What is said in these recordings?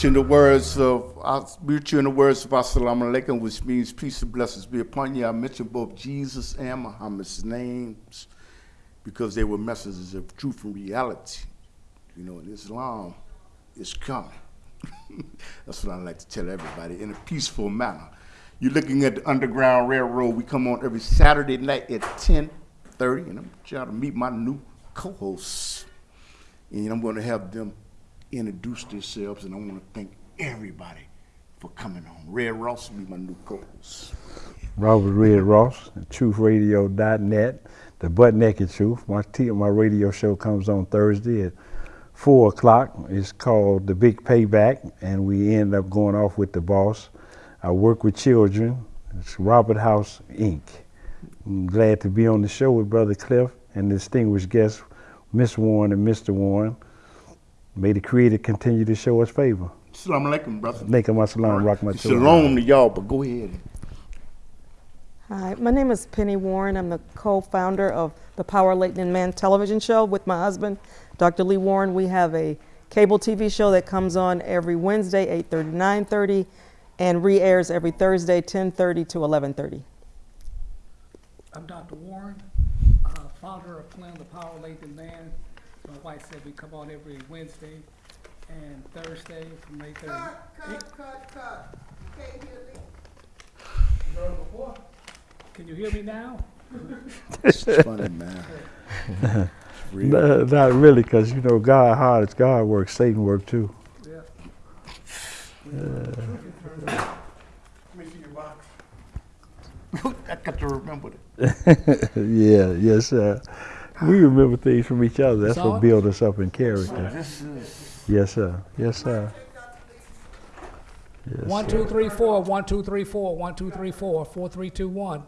You in the words of, I greet you in the words of Assalamu alaikum, which means peace and blessings be upon you. I mentioned both Jesus and Muhammad's names because they were messages of truth and reality. You know, and Islam is coming. That's what I like to tell everybody in a peaceful manner. You're looking at the Underground Railroad. We come on every Saturday night at 10:30, and I'm trying to meet my new co-hosts. And I'm going to have them introduce themselves, and I want to thank everybody for coming on. Red Ross will be my new co-host. Robert Red Ross, truthradio.net, the butt naked truth. My, my radio show comes on Thursday at 4 o'clock. It's called The Big Payback, and we end up going off with the boss. I work with children. It's Robert House Inc. I'm glad to be on the show with Brother Cliff and distinguished guests, Miss Warren and Mr. Warren. May the Creator continue to show us favor. Assalamu alaikum, brother. Alaikum assalam, rahmatullahi. Shalom to y'all, but go ahead. Hi, my name is Penny Warren. I'm the co-founder of the Power Leighton Man television show with my husband, Dr. Lee Warren. We have a cable TV show that comes on every Wednesday, 8:30, 9:30, and re-airs every Thursday, 10:30 to 11:30. I'm Dr. Warren, uh, founder of Plan the Power Lathan Man. My wife said we come on every Wednesday and Thursday from 8:30. Cut, cut, cut, cut. You can't hear me. You know before? Can you hear me now? It's funny, man. Real. No, not really, because you know God hard as God work? Satan works too. Yeah. Let me see your box. I got to remember it. yeah, yes, sir. We remember things from each other. That's what it? builds us up in character. This is Yes, sir. Yes, sir. Yes, One, sir. two, three, four, one, two, three, four, one, two, three, four, four, three, two, one.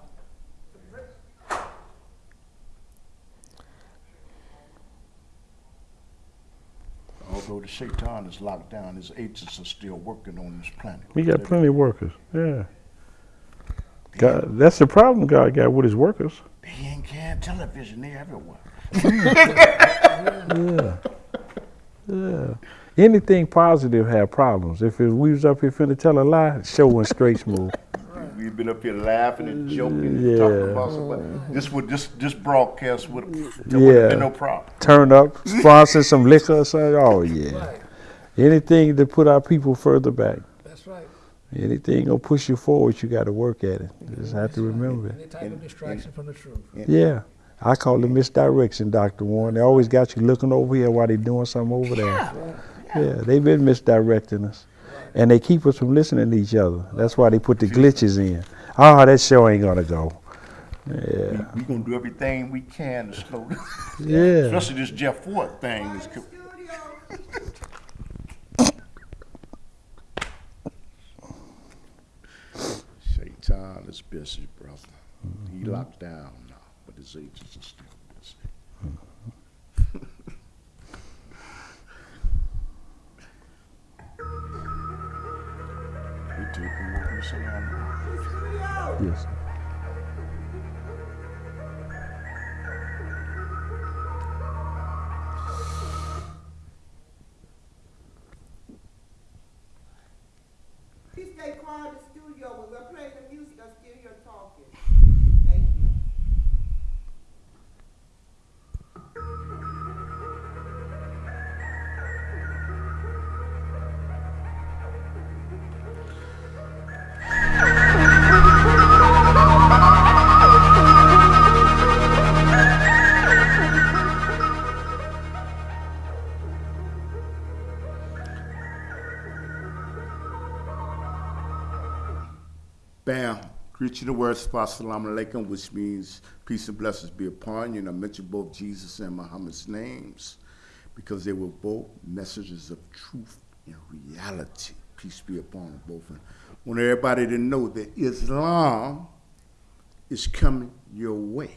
although the shaitan is locked down, his agents are still working on this planet. We got plenty of workers. Yeah. God, that's the problem God got with his workers. They ain't can television, they everywhere. Yeah. Yeah. Anything positive have problems. If it, we was up here finna tell a lie, show went straight smooth. We've been up here laughing and joking and Yeah. talking about somebody. This would this this broadcast would there would have Yeah. been no problem. Turn up, sponsor some liquor or something. Oh yeah. Anything to put our people further back. That's right. Anything gonna push you forward, you got to work at it. Just have to remember it. Any type of distraction from the truth. Yeah, I call it misdirection, Doctor Warren. They always got you looking over here while they're doing something over there. Yeah, yeah they've been misdirecting us, and they keep us from listening to each other. That's why they put the glitches in. Oh, that show ain't gonna go. Yeah, we're gonna do everything we can to slow this. yeah. Especially this Jeff Ford thing. Is, co- Studio. Shaitan is busy, brother. He mm-hmm. locked down now, but his agents are still busy. we taking what we say on now. Yes. You the word Assalamu alaikum, which means peace and blessings be upon you. And I mentioned both Jesus and Muhammad's names because they were both messages of truth and reality. Peace be upon them both. And I want everybody to know that Islam is coming your way.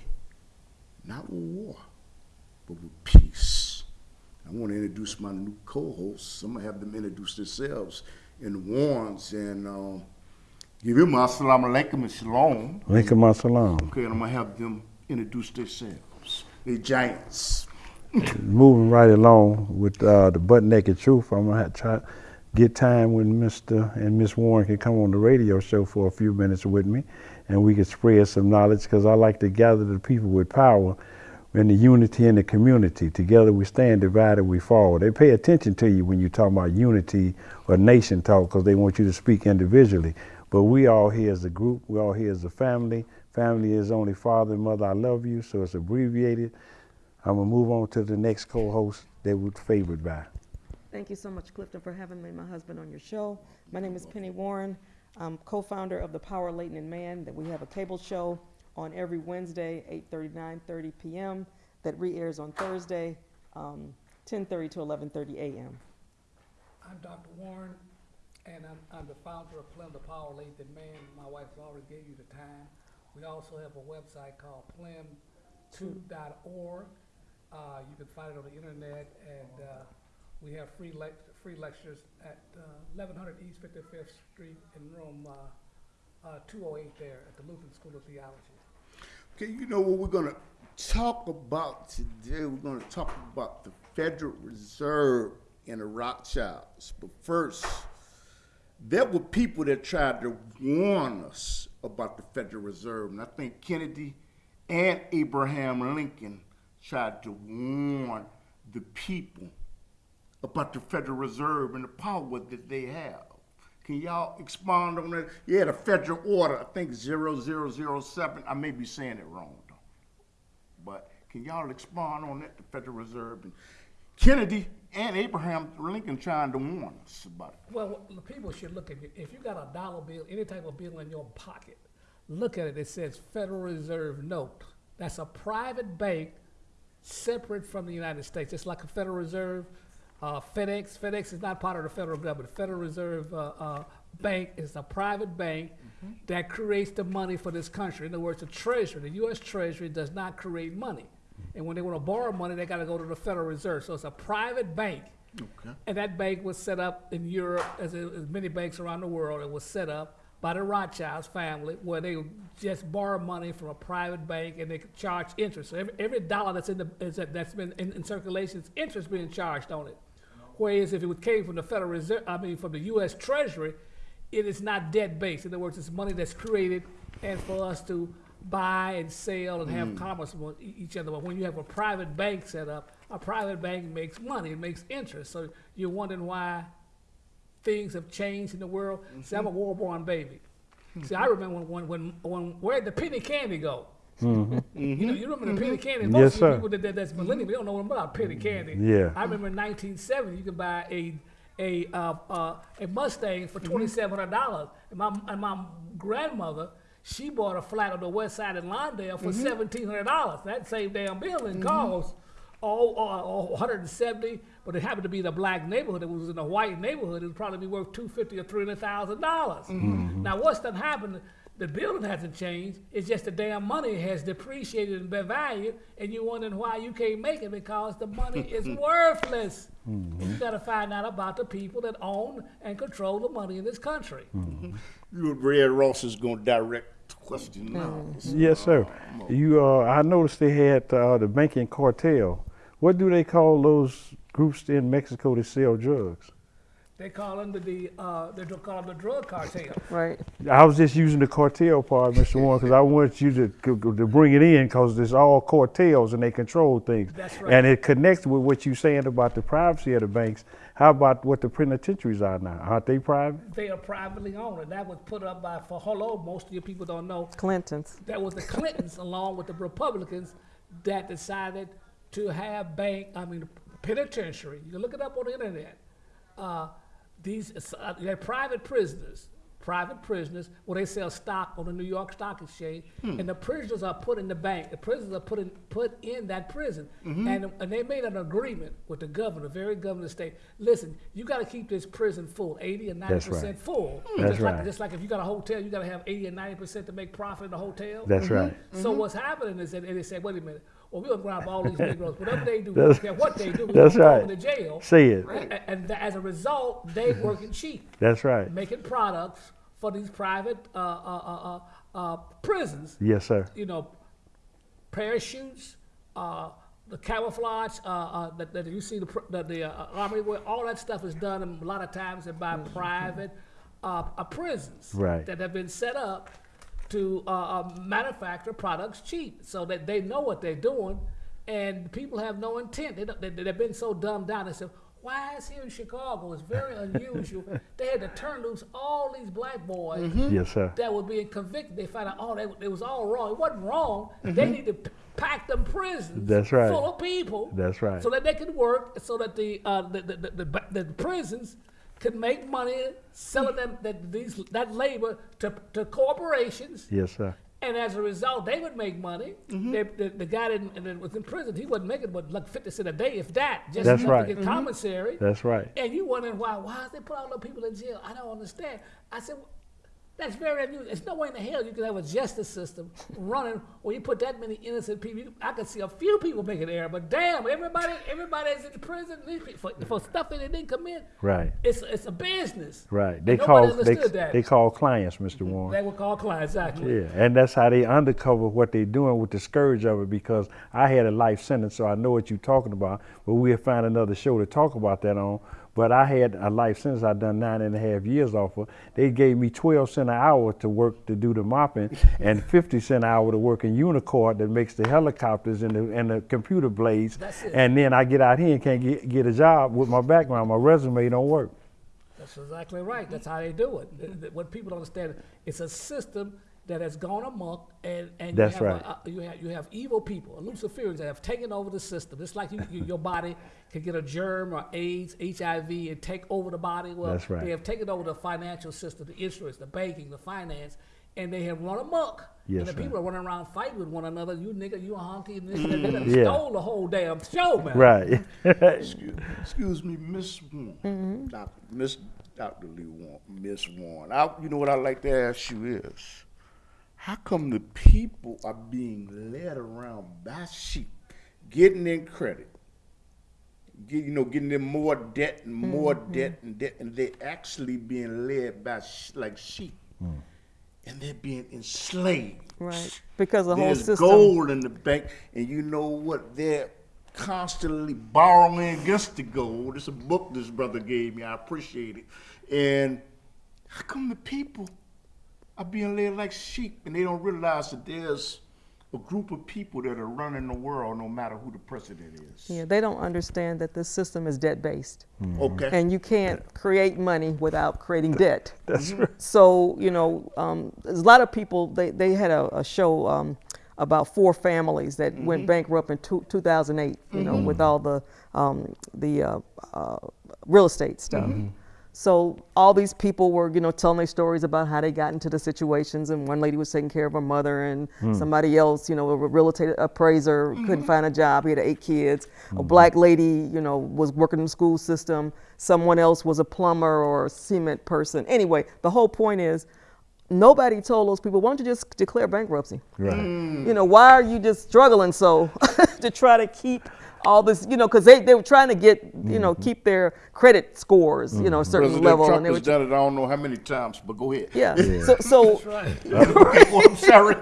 Not with war, but with peace. I want to introduce my new co-hosts. I'm going to have them introduce themselves in Warrens and um, give them assalamu alaikum and shalom. Alaikum assalam. Okay, and I'm gonna have them introduce themselves. They giants. moving right along with uh, the butt naked truth. I'm gonna have to try get time when Mr. and Miss Warren can come on the radio show for a few minutes with me, and we can spread some knowledge because I like to gather the people with power and the unity in the community. Together we stand, divided we fall. They pay attention to you when you talk about unity or nation talk because they want you to speak individually. But we all here as a group, we all here as a family. Family is only father and mother, I love you, so it's abbreviated. I'm gonna move on to the next co-host that we're favored by. Thank you so much, Clifton, for having me my husband on your show. My name is Penny Warren. I'm co-founder of the Power Leighton and Man, that we have a cable show on every Wednesday, 8:30, 9:30 p.m., that re-airs on Thursday, um, 10:30 to 11:30 a.m. I'm Dr. Warren, and I'm, I'm the founder of Plum the Power Lathan Man. My wife already gave you the time. We also have a website called plum2.org. Uh, you can find it on the internet, and uh, we have free lec- free lectures at uh, 1100 East 55th Street in room uh, uh, 208 there at the Lutheran School of Theology. Okay, you know what we're gonna talk about today? We're gonna talk about the Federal Reserve and the Rothschilds. But first, there were people that tried to warn us about the Federal Reserve, and I think Kennedy and Abraham Lincoln tried to warn the people about the Federal Reserve and the power that they have. Can y'all expound on that? Yeah, the federal order, I think 0007. I may be saying it wrong though. But can y'all expound on that, the Federal Reserve? And Kennedy and Abraham Lincoln trying to warn us about it. Well, the people should look at it. If you got a dollar bill, any type of bill in your pocket, look at it. It says Federal Reserve note. That's a private bank separate from the United States. It's like a Federal Reserve. Uh, FedEx. FedEx is not part of the federal government. Federal Reserve uh, uh, Bank is a private bank that creates the money for this country. In other words, the Treasury, the U.S. Treasury, does not create money. And when they want to borrow money, they got to go to the Federal Reserve. So it's a private bank. Okay. And that bank was set up in Europe, as, as many banks around the world. It was set up by the Rothschilds family, where they would just borrow money from a private bank and they could charge interest. So every, every dollar that's in the is that, that's been in, in circulation, is interest being charged on it. Whereas if it came from the Federal Reserve, I mean from the U.S. Treasury, it is not debt based. In other words, it's money that's created and for us to buy and sell and have mm. commerce with each other. But when you have a private bank set up, a private bank makes money, it makes interest. So you're wondering why things have changed in the world. See, I'm a mm-hmm. war-born baby. See, I mm-hmm. remember when, when, when, when where'd the penny candy go? Mm-hmm. You know, you remember the penny candy. Most Yes, of the people that, that, that's millennial, they don't know about penny candy. Yeah. I remember in 1970, you could buy a a uh, uh, a Mustang for twenty seven hundred dollars, and my and my grandmother she bought a flat on the west side in Lawndale for mm-hmm. seventeen hundred dollars. That same damn building mm-hmm. cost all, uh, all, all 170, but it happened to be the black neighborhood. It was in a white neighborhood. It would probably be worth 250 or 300 thousand dollars. Mm-hmm. Now what's done happened? The building hasn't changed. It's just the damn money has depreciated in value, and you're wondering why you can't make it because the money is worthless. You got to find out about the people that own and control the money in this country. You and Red Ross is gonna direct the question now. Yes, sir. You, uh, I noticed they had uh, the banking cartel. What do they call those groups in Mexico that sell drugs? They call them the, the uh, they don't call them the drug cartel. Right. I was just using the cartel part, Mr. Warren, because I want you to to bring it in because it's all cartels and they control things. That's right. And it connects with what you're saying about the privacy of the banks. How about what the penitentiaries are now? Aren't they private? They are privately owned, and that was put up by for hello. Most of you people don't know Clintons. that was the Clintons along with the Republicans that decided to have bank, I mean, penitentiary. You can look it up on the internet. Uh, these uh, they're private prisoners, private prisoners, where they sell stock on the New York Stock Exchange, hmm. and the prisoners are put in the bank. The prisoners are put in put in that prison, mm-hmm. and and they made an agreement with the governor, very governor of the state. Listen, you got to keep this prison full, eighty and ninety That's right. percent full. Hmm. That's just like right. just like if you got a hotel, you got to have eighty and ninety percent to make profit in the hotel. That's mm-hmm. right. So mm-hmm. what's happening is that and they said, wait a minute, well we're gonna grab all these Negroes, whatever they do, That's- care what they do, we're that's right. them to jail. See it. And, th- as a result, they working cheap, That's right. making products for these private uh, uh, uh, uh, uh, prisons. Yes, sir. You know, parachutes, uh, the camouflage uh, uh, that, that you see the, pr- the, the uh, army wear, all that stuff is done a lot of times by private uh, uh, prisons Right. that have been set up to uh, uh, manufacture products cheap so that they know what they're doing and people have no intent. They, don't- they, they've been so dumbed down. They say, why is here in Chicago? It's very unusual. they had to turn loose all these black boys Yes, sir. that were being convicted. They found out, oh, they, it was all wrong. It wasn't wrong. They need to pack them prisons That's right. full of people. That's right. So that they could work, so that the uh, the, the, the, the, the prisons could make money selling them that these that labor to, to corporations. Yes, sir. And as a result, they would make money. Mm-hmm. They, the, the guy that, that was in prison, he wasn't making but like fifty cent a day, if that, just That's right. to get mm-hmm. commissary. That's right. And you wondering why? Why is they put all the people in jail? I don't understand. I said, that's very unusual. There's no way in the hell you can have a justice system running where you put that many innocent people. I could see a few people making error, but damn, everybody, everybody is in prison for, for mm. stuff that they didn't commit. Right. It's it's a business. Right. They call they, that. they call clients, Mr. Mm-hmm. Warren. They were called clients, exactly. Yeah, and that's how they undercover what they're doing with the scourge of it because I had a life sentence, so I know what you're talking about. But we'll find another show to talk about that on. But I had a life sentence I done nine and a half years off of. They gave me 12 cent an hour to work to do the mopping and 50 cent an hour to work in UNICOR that makes the helicopters and the, and the computer blades. That's it. And then I get out here and can't get, get a job with my background. My resume don't work. That's exactly right. That's how they do it. What people don't understand, it's a system that has gone amok, and, and That's you, have right. a, a- you have you have evil people, Luciferians that have taken over the system. It's like you, you, your body can get a germ or AIDS, HIV, and take over the body. Well, That's right. they have taken over the financial system, the insurance, the banking, the finance, and they have run amok. Yes, and the sir. people are running around fighting with one another. You nigga, you a honky, and this, and that. They done Yeah. stole the whole damn show, man. Right. Excuse, excuse me, Miss Warren. Mm-hmm. Doctor, Miss Dr. Lee Warren, Miss Warren. I, you know what I'd like to ask you is, how come the people are being led around by sheep, getting in credit, get, you know, getting in more debt and more Mm-hmm. debt and debt, and they actually being led by sh- like sheep, and they're being enslaved. Right. Because the whole There's system. gold in the bank, and you know what? They're constantly borrowing against the gold. It's a book this brother gave me. I appreciate it. And how come the people are being led like sheep, and they don't realize that there's a group of people that are running the world, no matter who the president is? Yeah, they don't understand that this system is debt based. Okay. And you can't create money without creating debt. That's right. So, you know, um, there's a lot of people, they, they had a, a show um, about four families that went bankrupt in two, 2008, you know, with all the, um, the uh, uh, real estate stuff. So all these people were, you know, telling their stories about how they got into the situations, and one lady was taking care of her mother, and hmm. somebody else, you know, a real estate appraiser mm-hmm. couldn't find a job. He had eight kids. A hmm. black lady, you know, was working in the school system. Someone else was a plumber or a cement person. Anyway, the whole point is, nobody told those people, why don't you just declare bankruptcy? right. Mm. You know, why are you just struggling so to try to keep all this, you know, because they, they were trying to get, you know, keep their credit scores, you know, a certain President level. Trump and they were, has done it. I don't know how many times, but go ahead. yeah. So, so Oh, I'm sorry.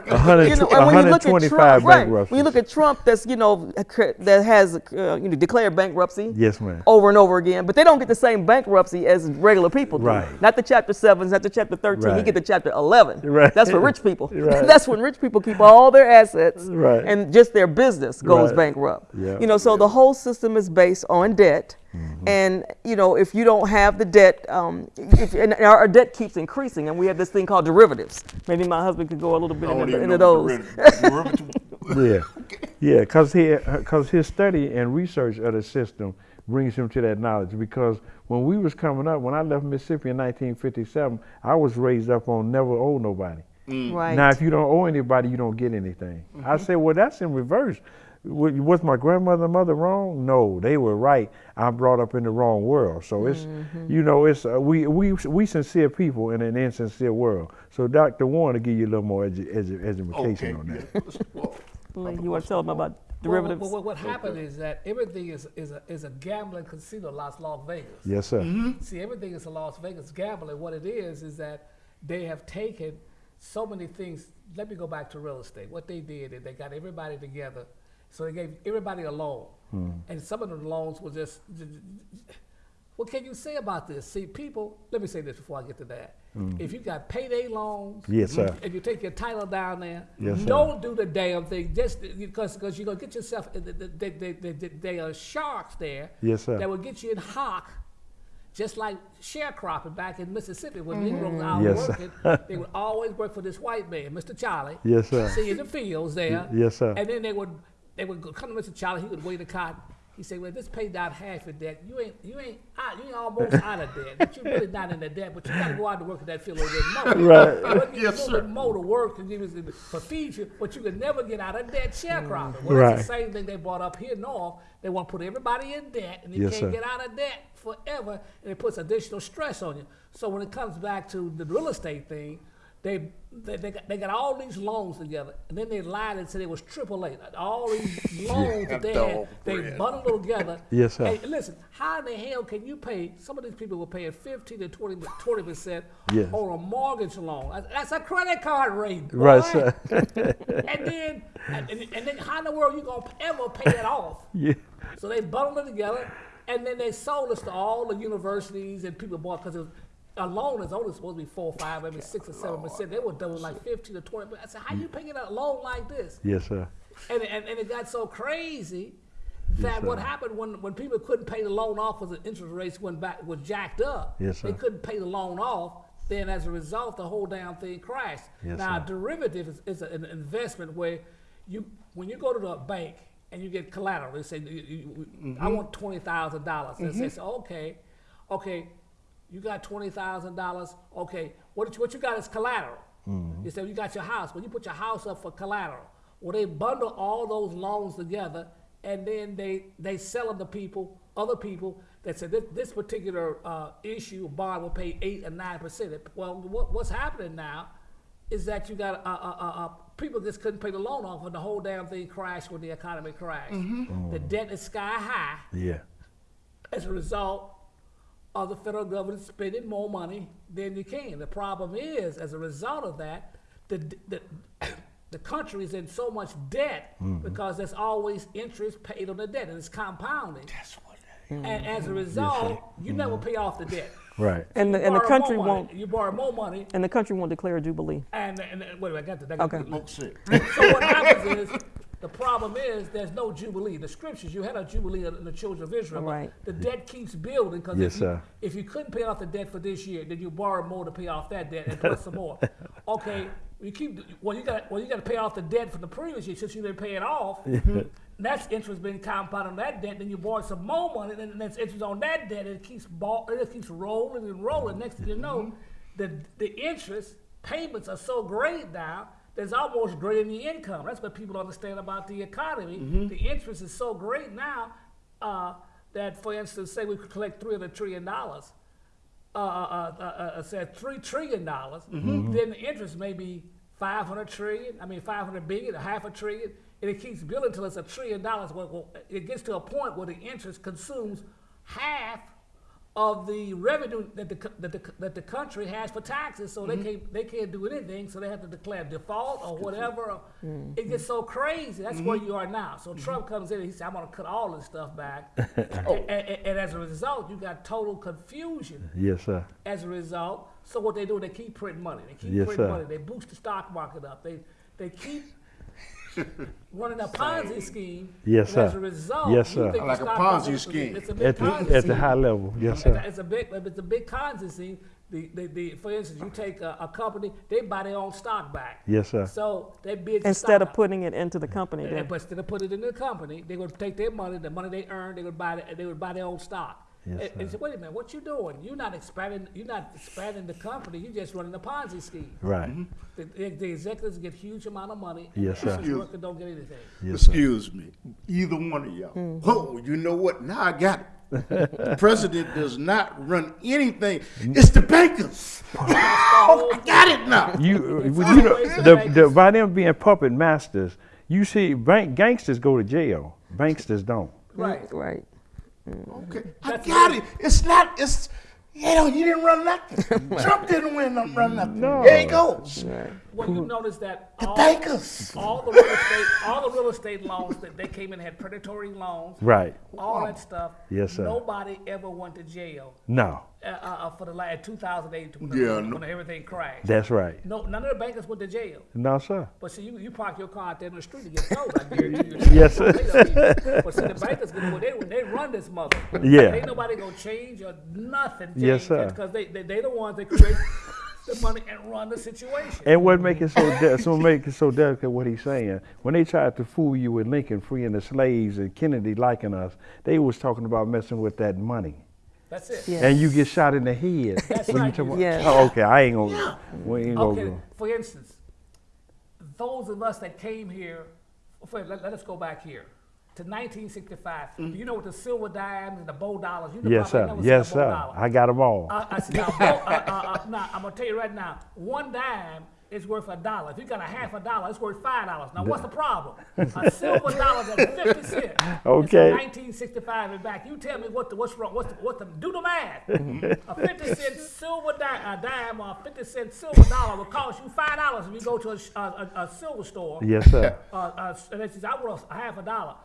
You know, and when you look at Trump, right? When you look at Trump, that's you know that has uh, you know declared bankruptcy. Yes, ma'am. Over and over again, but they don't get the same bankruptcy as regular people do. Right. Not the chapter sevens, not the chapter thirteen. He Right. get the chapter eleven. Right. That's for rich people. Right. That's when rich people keep all their assets. Right. And just their business goes Right. bankrupt. Yeah. You know, so the whole system is based on debt. Mm-hmm. And you know, if you don't have the debt, um, if, and our our debt keeps increasing, and we have this thing called derivatives. Maybe my husband could go a little bit I into, even into those. derivative- derivative- Yeah, yeah, because he, cause his study and research of the system brings him to that knowledge. Because when we was coming up, when I left Mississippi in 1957, I was raised up on never owe nobody. Right. Now, if you don't owe anybody, you don't get anything. I said, well, that's in reverse. Wa- Was my grandmother and mother wrong? No, they were right. I'm brought up in the wrong world. So it's, mm-hmm. you know, it's uh, we we we sincere people in an insincere world. So Dr. Warren will give you a little more edu- edu- education Okay. on that. Well, you want to tell them about Well, derivatives? Well, what, what happened is that everything is, is, a, is a gambling casino, Las Las Vegas. Yes, sir. Mm-hmm. Mm-hmm. See, everything is a Las Vegas gambling. What it is is that they have taken so many things. Let me go back to real estate. What they did is they got everybody together So they gave everybody a loan, hmm. and some of the loans were just. What can you say about this? See, people. Let me say this before I get to that. Hmm. If you got payday loans, Yes, sir. and you take your title down there, Yes, sir. don't do the damn thing just because because you're gonna get yourself. They, they, they, they, are sharks there. Yes, sir. That will get you in hock, just like sharecropping back in Mississippi when Negroes mm-hmm. out Yes, sir. working. they would always work for this white man, Mr. Charlie. Yes, sir. See in the fields there. yes, sir. And then they would they would go, come to Mr. Charlie. He would weigh the cotton. He said, "Well, this paid down half of debt. You ain't you ain't out, you ain't almost out of debt, but you're really not in the debt. But you got to go out to work in that field a little bit more. Right. Give you Yes, a little sir. bit more to work and give you for feed you, but you can never get out of debt sharecropping. Mm-hmm. Well, Right. that's the same thing they brought up here north. They want to put everybody in debt, and you Yes, can't sir. get out of debt forever, and it puts additional stress on you. So when it comes back to the real estate thing, they they, they, got, they got all these loans together, and then they lied and said it was AAA. All these loans that they had, dog they bread. bundled together. Yes, sir. Hey, listen, how in the hell can you pay? Some of these people were paying 15 to 20 percent Yes. on a mortgage loan. That's- That's a credit card rate, boy. Right, sir. and then, and, and- and then, how in the world you gonna ever pay it off? yeah. So they bundled it together, and then they sold us to all the universities and people bought because a loan is only supposed to be four, or five, maybe six or seven percent. They were doing like fifteen to twenty. I said, how you paying a loan like this? Yes, sir. And, and, and it got so crazy that what happened when, when people couldn't pay the loan off because the interest rates went back was jacked up. Yes, sir. They couldn't pay the loan off. Then as a result, the whole damn thing crashed. Yes, now, sir. derivative is, is an investment where you when you go to the bank and you get collateral, they say, you, you, Mm-hmm. I want twenty thousand dollars. They say, okay, okay, you got twenty thousand dollars. Okay, what you- what you got is collateral. Mm-hmm. You say you got your house, but you put your house up for collateral. Well, they bundle all those loans together, and then they they sell them to people, other people that said this, this particular uh, issue bond will pay eight or nine percent. Well, what, what's happening now is that you got uh, uh, uh, uh, people just couldn't pay the loan off, and the whole damn thing crashed when the economy crashed. The debt is sky high Yeah. as a result of the federal government spending more money than you can. The problem is, as a result of that, the the, the country is in so much debt because there's always interest paid on the debt, and it's compounding. That's what And as a result, you never pay off the debt. Right. And the, and the country money, won't You borrow more money, and the country won't declare a jubilee. and, and, and wait a minute, I got to. I got Okay. to- Folks so what happens is the problem is there's no jubilee. The scriptures you had a jubilee in the children of Israel. Right. The debt keeps building because Yes, if, you, if you couldn't pay off the debt for this year, then you borrow more to pay off that debt and plus some more. Okay, you keep well. You got well. You got to pay off the debt from the previous year since you didn't pay it off. That's interest being compounded on that debt. Then you borrow some more money, and then that's interest on that debt. And it keeps ball, it keeps rolling and rolling. Next thing you know, mm-hmm. the the interest payments are so great now. There's almost greater than the income. That's what people understand about the economy. The interest is so great now uh, that, for instance, say we could collect three hundred trillion dollars uh, uh, uh, uh, said three trillion dollars, then the interest may be five hundred trillion. I mean, five hundred billion, a half a trillion, and it keeps building until it's a trillion dollars. Well, well, it gets to a point where the interest consumes half of the revenue that the that the, that the country has for taxes. So they mm-hmm. can't they can't do anything. So they have to declare default or whatever. Mm-hmm. It gets so crazy. That's where mm-hmm. you are now. So Trump comes in and he says, "I'm going to cut all this stuff back," oh. and, and- and as a result, you got total confusion Yes, sir. as a result. So what they do, they keep printing money. They keep Yes, printing sir. money. They boost the stock market up. They they keep running a Ponzi scheme. Yes, and As sir. a result, Yes, you sir. think Like a Ponzi market scheme. It's a big At the, Ponzi at the high level. Yes, sir. It's a big, it's a big Ponzi scheme. The, the, the, for instance, you take a, a company, they buy their own stock back. Yes, sir. So they bid Instead of stock up. putting it into the company, And- then. But instead of putting it in the company, they would take their money, the money they earned, they would buy, the, they would buy their own stock. Yes, and, and sir. wait a minute, what you doing? You're not expanding. You're not expanding the company. You're just running a Ponzi scheme. Right. Mm-hmm. The, the, the executives get huge amount of money. And Yes, the sir. average worker don't get anything. Yes, sir. Excuse me, either one of y'all. Mm-hmm. Oh, you know what? Now I got it. the president does not run anything. Mm. It's the bankers. oh, I got it now. You, uh, It's well, you know, the the, the, by them being puppet masters, you see, bank gangsters go to jail. Banksters don't. Right. Right. Mm. Okay, I got it. it. It's not. It's you know, you didn't run nothing. Trump didn't win, no- run nothing. No. There he goes. Right. Well, you notice that The all, bankers. all the real estate, all the real real estate loans that they came in and had predatory loans, Right. all that stuff. Yes, sir. Nobody ever went to jail No. uh, uh, uh, for the last 2008 when, Yeah, when, no- everything crashed. That's right. no, none of the bankers went to jail. No, sir. But see, you, you park your car out there in the street and get towed. I guarantee you. Yes, sir. But see, the bankers, well, they, they run this mother. Yeah. Ain't nobody gonna change or nothing. Change Yes, sir. Because they, they they the ones that create the money and run the situation. And what make it so de- so make it so delicate what he's saying when they tried to fool you with Lincoln freeing the slaves and Kennedy liking us, they was talking about messing with that money, That's it. Yeah. and you get shot in the head. That's when right, talk about- Yes. Oh, okay, I ain't gonna. We ain't gonna. Okay, go. for instance, those of us that came here, for, let, let us go back here to 1965. Do you know what the silver dimes and the bow dollars? You know Yes, sir. Yes, sir. dollar. I got them all. Uh, I said, now, uh, uh, uh, now, I'm gonna tell you right now, one dime is worth a dollar. If you got a half a dollar, it's worth five dollars. Now, what's the problem? A silver dollar that's 50 cents. Okay. 1965 and back. You tell me what the, what's wrong? What's the, what the, do the math. a 50 cent silver dime, a dime or a 50 cent silver dollar will cost you five dollars if you go to a, a, a, a silver store. yes, sir. Uh, uh, and it says, I want a half a dollar.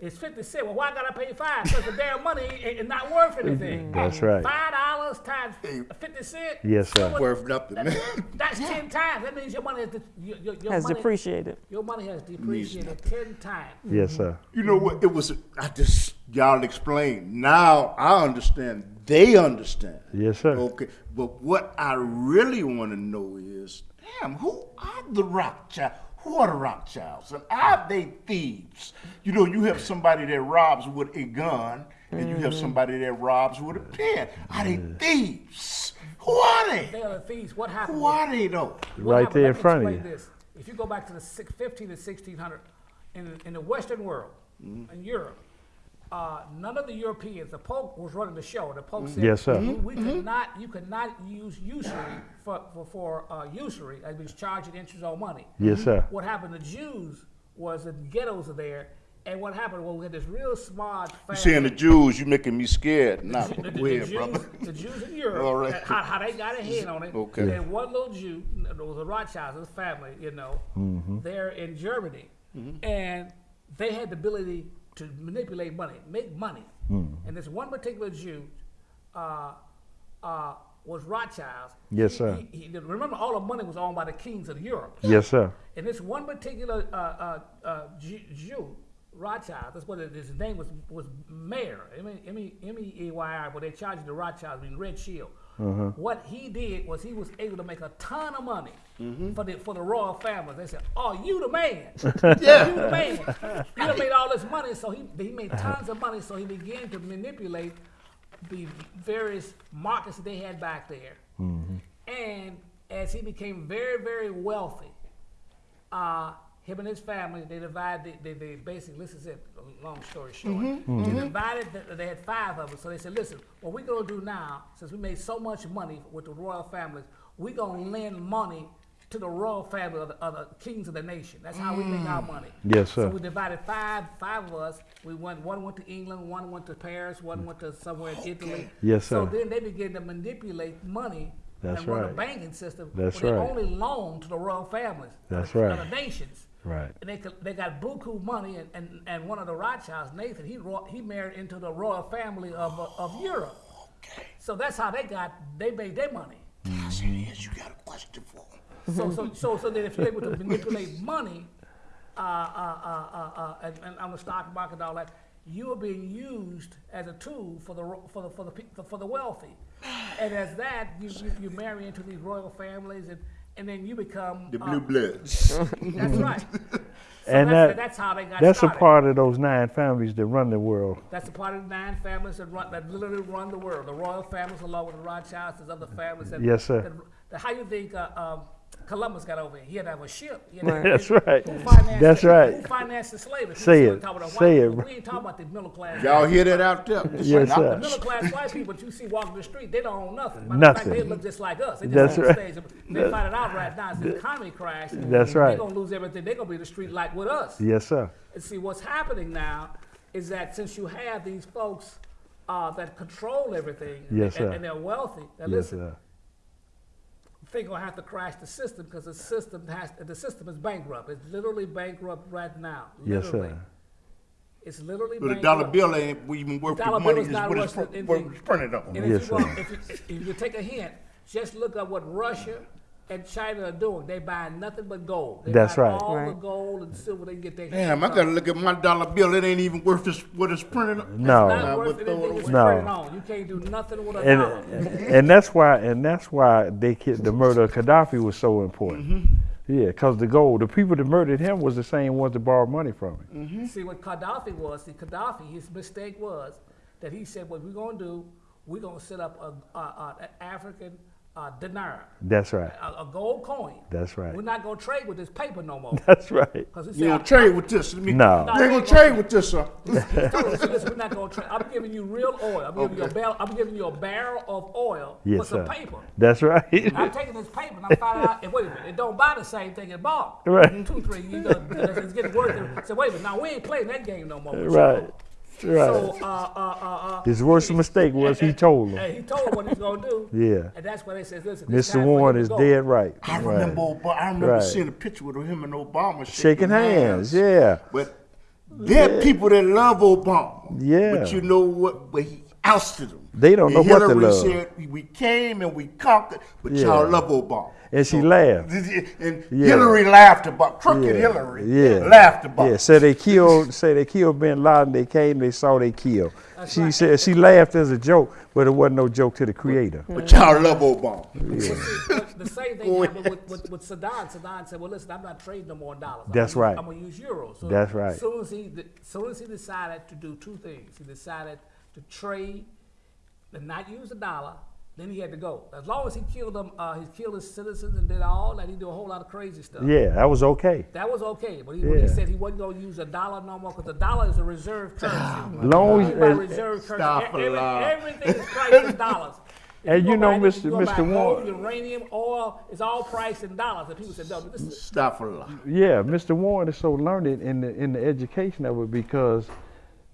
It's 50 cents. Well, why gotta pay five? Because the damn money ain't, ain't not worth anything. That's right. Five dollars times 50 cents. Yes, sir. silver- Worth nothing, man. That's 10 times. That means your money has, de- your, your, your Has money, depreciated. Your money has depreciated 10 times. Yes, sir. You know what? It was. I just y'all explained. Now I understand. They understand. Yes, sir. Okay, but what I really want to know is, damn, who are the Rothschild? Who are the Rothschilds? And are they thieves? You know, you have somebody that robs with a gun, and you have somebody that robs with a pen. Are they thieves? Who are They they? are the thieves. What happened? Who are they though? What Right happened- there let in me front of you. This. If you go back to the six- 15 to 1600, in, in the Western world, Mm-hmm. in Europe, uh, none of the Europeans, the Pope was running the show. The Pope said, Yes, sir. "We- We could not, you could not use usury for, for, for uh, usury, that means charging interest on money. Yes, sir. What happened to Jews was the ghettos are there, and what happened? Well, we had this real smart family. You saying the Jews? you're making me scared? Nah, The, the- go the ahead, Jews, brother. the Jews in Europe, All right. how, how they got ahead on it. Okay. And one little Jew, there was a Rothschild, his family, you know, Mm-hmm. they're in Germany, and they had the ability to manipulate money, make money. Mm-hmm. And this one particular Jew uh, uh, was Rothschild's. Yes, sir. He, he, remember, all the money was owned by the kings of Europe. Yes, sir. And this one particular uh, uh, uh, Jew, Rothschild, that's what it, his name was, was Mayer, M-E-Y-R, but they charged the Rothschild, I mean Red Shield. Mm-hmm. What he did was he was able to make a ton of money mm-hmm. for the for the royal family. They said, "Oh, you the man, Yeah. you the man. You made all this money." So he he made tons of money. So he began to manipulate the various markets that they had back there. Mm-hmm. And as he became very, very wealthy, uh, him and his family, they divided, they, they, basically, this is it, a long story short. Mm-hmm, they mm-hmm. divided, the, they had five of them. So they said, listen, what we're going to do now, since we made so much money with the royal families, we're going to lend money to the royal family of the, of the kings of the nation. That's how we make our mm. money. Yes, sir. So we divided five, five of us. We went, one went to England, one went to Paris, one went to somewhere in Italy. Yes, sir. So then they began to manipulate money That's and run the right. banking system. That's right. They only loan to the royal families. That's right. The nations. Right. And they could, they got buku money, and, and, and one of the Rothschilds, Nathan, he ro- he married into the royal family of uh, of Europe. Okay. So that's how they got they made their money. I said, yes, you got a question for him. So so so so that if you're able to manipulate money, uh, uh, uh, uh, uh, and, and on the stock market and all that, you are being used as a tool for the for the for the for the wealthy, and as that you, you, you marry into these royal families and. And then you become The uh, blue bloods. That's right. So And that's, that- that's how they got That's started. a part of those nine families that run the world. That's a part of the nine families that run, that literally run the world. The royal families, along with the Rothschilds, there's other families. That, Yes, sir. That, that- how you think uh, um, Columbus got over here? He had to have a ship. He had to- Right. That's right. That's the, right. Who financed the slavery? Say it. still Say it, people. We ain't talking about the middle class. Y'all hear that out there? Yes, not sir. the The middle class white people that you see walking the street, they don't own nothing. Matter Nothing. Fact, they look just like us. They just That's on right. stage. They find it out right now. It's the economy crash. That's right. They're gonna lose everything. They're gonna be in the street like with us. Yes, sir. And see, what's happening now is that since you have these folks uh, that control everything Yes, and, sir. and they're wealthy, now Yes, listen, sir. They're gonna have to crash the system because the system has the system is bankrupt. It's literally bankrupt right now. Yes, Literally. sir. It's literally But the bankrupt. dollar bill ain't even worth the Dollar money bill is is what it's, worth pr- anything. what it's printed on. And Yes, if, you want, sir. if, you, if you take a hint, just look at what Russia and China are doing. They buy nothing but gold. They That's buying right. All the gold and silver they can get their Damn, I gotta look at my dollar bill. It ain't even worth this, what it's printed on. No. Not worth it anything it's away. printed No. on. You can't do nothing with a and dollar. and that's why and that's why they ki- the murder of Gaddafi was so important. Mm-hmm. Yeah, because the gold, the people that murdered him was the same ones that borrowed money from him. Mm-hmm. See what Gaddafi was. See, Gaddafi, his mistake was that he said, "What we're gonna do? We're gonna set up a, a, a, an African uh, dinar, That's right. a, a gold coin. That's right. We're not gonna trade with this paper no more." That's right. Because he You said, don't trade with this. Let me- No. You ain't gonna trade with this, sir. He told us, listen, we're not gonna trade. I'm giving you real oil. I'm giving you a barrel. I'm giving you a barrel of oil Yes, with some sir. paper. That's right. I'm taking this paper and I'm finding out. And wait a minute, it don't buy the same thing it bought. Right. Two, three. You know, it's getting worse. So wait a minute. Now we ain't playing that game no more. right. y'all. Right. So uh, uh, uh, uh, His worst mistake was he told and them. he told him what he's gonna do. Yeah. And that's why they said, listen, it's Mr. Warren is go. dead right. I right. remember, Ob- I remember Right. seeing a picture with him and Obama shaking, Shaking hands. Yeah. But there are people that love Obama. Yeah. But you know what? But he ousted them. They don't And know what to Hillary love. said, we came and we conquered, but Yeah. y'all love Obama. And she laughed. And Yeah. Hillary laughed about crooked Yeah. Hillary. Yeah. Laughed about. Yeah, it. so they killed. Say they killed Bin Laden. They came. They saw they killed. That's she right. said she laughed as a joke, but it wasn't no joke to the creator. But y'all love Obama. But see, but the same thing happened with, with, with Saddam. Saddam said, "Well, listen, I'm not trading no more dollars. I'm That's gonna use- right. I'm gonna use euros." So That's right. Soon as he, soon as he decided to do two things, he decided to trade and not use the dollar. Then he had to go. As long as he killed them, uh, he killed his citizens and did all that. He did a whole lot of crazy stuff. Yeah, that was okay. That was okay, but he, when he said he wasn't going to use a dollar no more because the dollar is a reserve currency. Long You buy as- reserve currency. Stop a every- everything is priced in dollars. If And go you know, buy any- Mr. you go buy Mr. Warren- uranium, oil, it's all priced in dollars. And people said, no, this is Stop for a lot. Yeah, Mr. Warren is so learned in the in the education of it because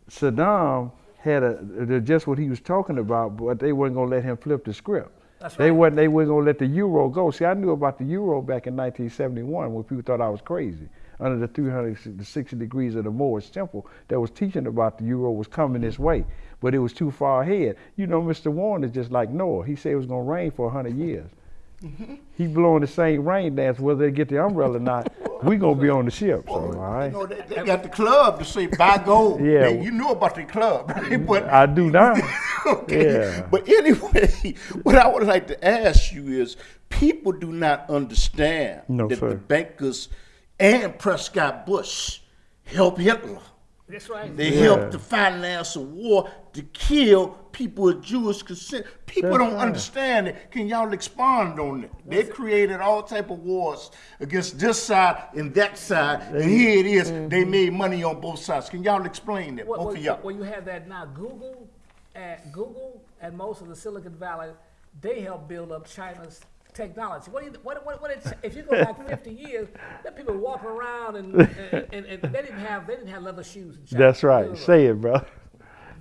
Saddam had a just what he was talking about, but they weren't gonna let him flip the script. That's They right. wasn't. They weren't gonna let the euro go. See, I knew about the euro back in 1971 when people thought I was crazy. Under the 360 degrees of the Moorish temple that was teaching about the euro was coming this way, but it was too far ahead. You know, Mr. Warren is just like Noah. He said it was gonna rain for 100 years. He blowing the same rain dance whether they get the umbrella or not. we gonna be on the ship. So, all right. You know, they, they got the club to say buy gold. Yeah. You know about the club, right? but I do now. okay. Yeah. But anyway, what I would like to ask you is people do not understand No, that sir. the bankers and Prescott Bush helped Hitler. That's right. They Yeah. helped to finance a war to kill people of Jewish consent. People That's don't right. understand it. Can y'all expand on it? They created all type of wars against this side and that side, and here it is. They mm-hmm. made money on both sides. Can y'all explain that? Well, both well, of y'all. well, you have that now. Google at Google and most of the Silicon Valley, they help build up China's technology. What, do you, what, what, what it, if you go back 50 years, there people walking around and, and, and, and they didn't have they didn't have leather shoes. That's right. Literally. Say it, bro.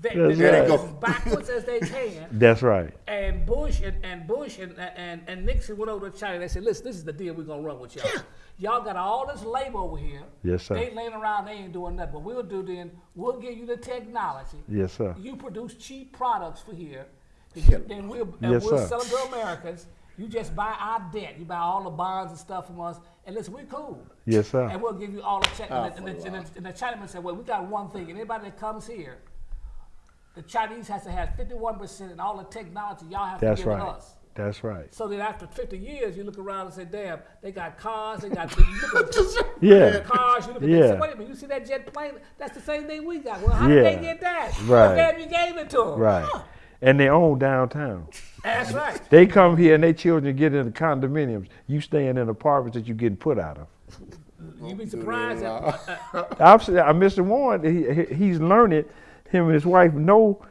They, That's they, right. go as backwards as they can. That's right. And Bush and, and Bush and, and, and Nixon went over to China. They said, listen, this is the deal we're gonna run with y'all. Y'all got all this labor over here. Yes, sir. They laying around, they ain't doing nothing. But we'll do then, we'll give you the technology. Yes, sir. You produce cheap products for here. Then we'll, and Yes, we'll sir. sell them to Americans. You just buy our debt. You buy all the bonds and stuff from us. And listen, we're cool. Yes, sir. And we'll give you all the check. And, the, and, the, and, the, and the Chinaman said, well, we got one thing. And anybody that comes here, the Chinese has to have 51% and all the technology y'all have That's to give right. us. That's right. So then after 50 years, you look around and say, damn, they got cars, they got you look at Yeah. cars, you look at Yeah. yeah. say, wait a minute, you see that jet plane? That's the same thing we got. Well, how did they get that? Right. Well, damn, you gave it to them. Right. And they own downtown. That's right. They come here and their children get into the condominiums. You staying in apartments that you getting put out of. You'd be surprised. At, I'm, s- uh, Mr. Warren, he, he- he's learning. Him and his wife know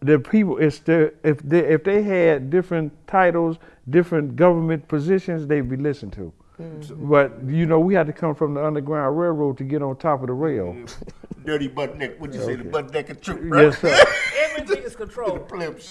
the people. It's the if they if they had different titles, different government positions, they'd be listened to. But you know, we had to come from the Underground Railroad to get on top of the rail. Dirty butt neck. What'd you say? The butt neck of truth, right? Yes, sir. everything is controlled. Plebs.